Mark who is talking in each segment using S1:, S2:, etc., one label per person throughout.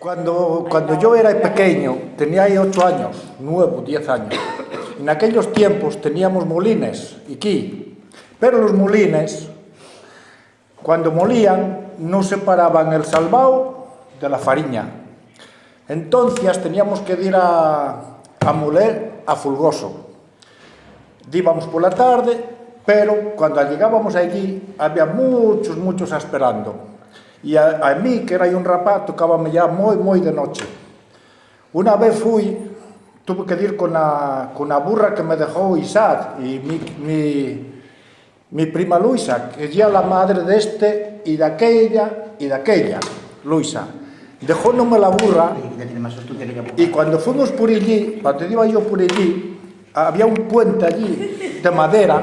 S1: Cuando, cuando yo era pequeño, tenía ahí 8 años, 9, 10 años, en aquellos tiempos teníamos molines, aquí, pero los molines, cuando molían, no separaban el salvao de la fariña. Entonces teníamos que ir a, a moler a Fulgoso. Íbamos por la tarde, pero cuando llegábamos allí había muchos, muchos esperando. E a, a mí, que era un rapaz, tocábame ya moi, moi de noche. Una vez fui, tuve que ir con a, con a burra que me dejó Isaac y mi, mi, mi prima Luisa, que ya la madre de este y de aquella y de aquella, Luisa. Dejónome la burra y cuando fuimos por allí, cuando iba yo por allí, había un puente allí de madera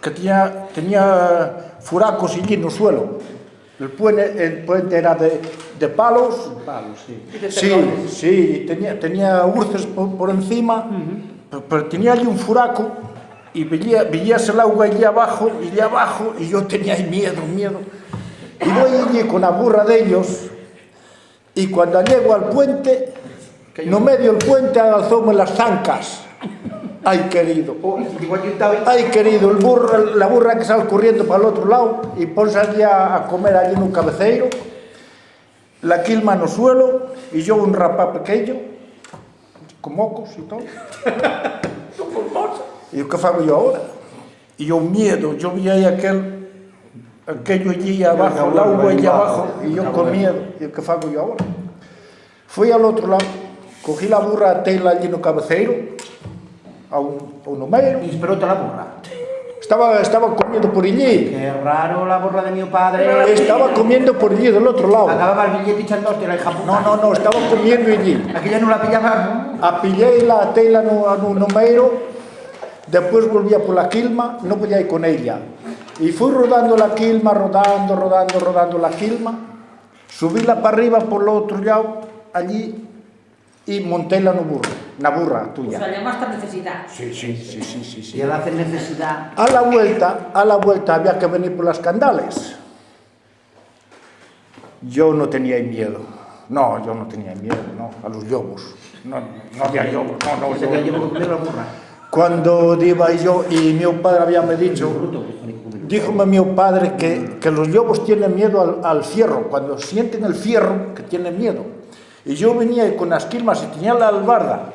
S1: que tenía, tenía furacos allí en el suelo El puente, el puente era de, de palos.
S2: Palos, sí.
S1: Sí, sí, tenía, tenía urces por, por encima, uh -huh. pero, pero, tenía allí un furaco y veía, veías el agua allí abajo y allí abajo y yo tenía ahí miedo, miedo. Y voy allí con la burra de ellos y cuando llego al puente, no medio el puente alzóme las zancas. Ay, querido. Ay, querido, el burro, la burra que sale corriendo para el otro lado y ponse allí a, a comer allí en un cabeceiro. La quilma no suelo y yo un rapá pequeño, con mocos y todo. ¿Y o que yo ahora? Y o miedo, yo vi ahí aquel, aquello allí abajo, el agua allí abajo, y yo con miedo, ¿y o que yo ahora? Fui al otro lado, cogí la burra a tela allí no cabeceiro, a un, a un número.
S2: Y esperó la burra.
S1: Estaba, estaba comiendo por allí.
S2: Qué raro la burra de mi padre.
S1: Estaba comiendo por allí, del otro lado.
S2: Acababa el billete echándose la hija puta.
S1: No, no, no, estaba comiendo allí.
S2: Aquella no la pillaba.
S1: Apillé la tela no, no número, después volvía por la quilma, no podía ir con ella. Y fui rodando la quilma, rodando, rodando, rodando la quilma. Subíla para arriba por el otro lado, allí, y montéla no burro, na burra tuya.
S3: O sea, llamaste necesidad.
S1: Sí, sí, sí, sí, sí, sí.
S2: Y al hacer necesidad...
S1: A la vuelta, a la vuelta había que venir por las candales. Yo no tenía miedo. No, yo no tenía miedo, no, a los lobos. No, no había lobos, no, no.
S2: Se
S1: yo-
S2: la burra.
S1: Cuando iba yo y mi padre había me dicho, díjome mi padre que, que los lobos tienen miedo al, al fierro, cuando sienten el fierro, que tienen miedo. Y yo venía con las quilmas y tenía la albarda,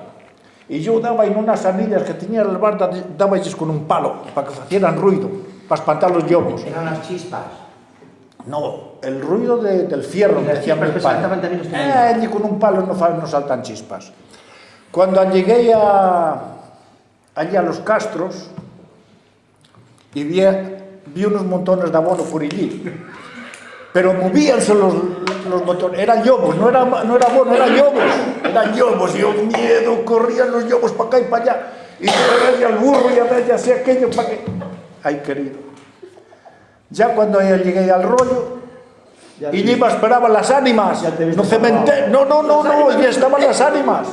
S1: E eu daba en nas anillas que tiña as bardas, daballes con un palo, para que facieran ruido, para espantar os llobos.
S2: Eran as chispas.
S1: No, el ruido de, del fierro, que decía mi padre. Eh, allí con un palo no, no saltan chispas. Cuando llegué a, allí a los castros, y vi, vi unos montones de abono por allí. Pero movíanse los, los montones, eran lobos, no era, no era eran lobos, eran lobos, y yo miedo, corrían los lobos para acá y para allá, y yo veía al burro y a ver, ya hacía aquello para que... Ay, querido. Ya cuando ya llegué al rollo,
S2: Ya
S1: y Lima esperaba las ánimas. No cementerio. No, no, no, no, ya estaban las ánimas.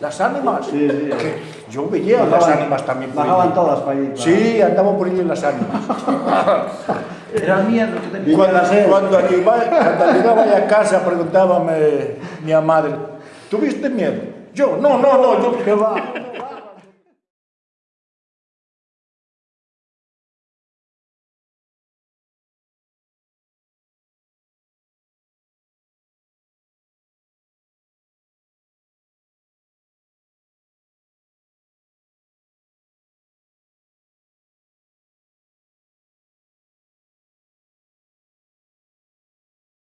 S1: Las ánimas.
S2: Sí, sí.
S1: Que yo veía las ánimas también por
S2: Bajaban
S1: allí.
S2: todas para allí. para-
S1: Sí, andaban por allí las ánimas.
S2: Era miedo que tenía.
S1: Cuando, cuando, llegaba, cuando llegaba a casa, preguntábame mi madre, ¿tuviste miedo? Yo, no, no, no, yo, ¿qué va?